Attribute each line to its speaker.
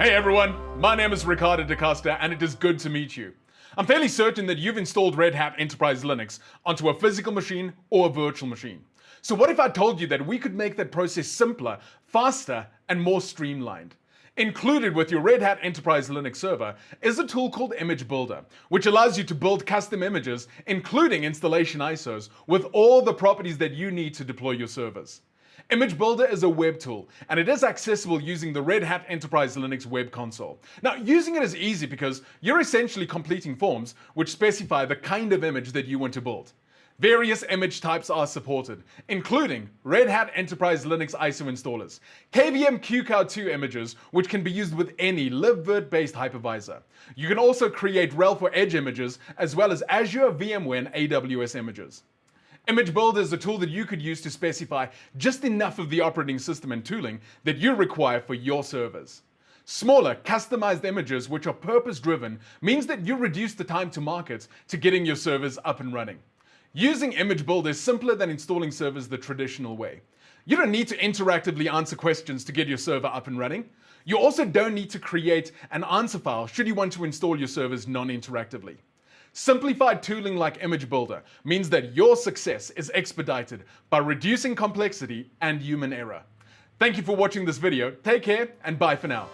Speaker 1: Hey everyone, my name is Ricardo Da Costa and it is good to meet you. I'm fairly certain that you've installed Red Hat Enterprise Linux onto a physical machine or a virtual machine. So what if I told you that we could make that process simpler, faster, and more streamlined? Included with your Red Hat Enterprise Linux server is a tool called Image Builder, which allows you to build custom images, including installation ISOs, with all the properties that you need to deploy your servers. Image Builder is a web tool, and it is accessible using the Red Hat Enterprise Linux web console. Now, using it is easy because you're essentially completing forms which specify the kind of image that you want to build. Various image types are supported, including Red Hat Enterprise Linux ISO installers, KVM QCOW2 images, which can be used with any libvirt-based hypervisor. You can also create RHEL for Edge images, as well as Azure, VMware, and AWS images. Image Builder is a tool that you could use to specify just enough of the operating system and tooling that you require for your servers. Smaller, customized images which are purpose-driven means that you reduce the time to market to getting your servers up and running. Using Image Builder is simpler than installing servers the traditional way. You don't need to interactively answer questions to get your server up and running. You also don't need to create an answer file should you want to install your servers non-interactively. Simplified tooling like Image Builder means that your success is expedited by reducing complexity and human error. Thank you for watching this video. Take care and bye for now.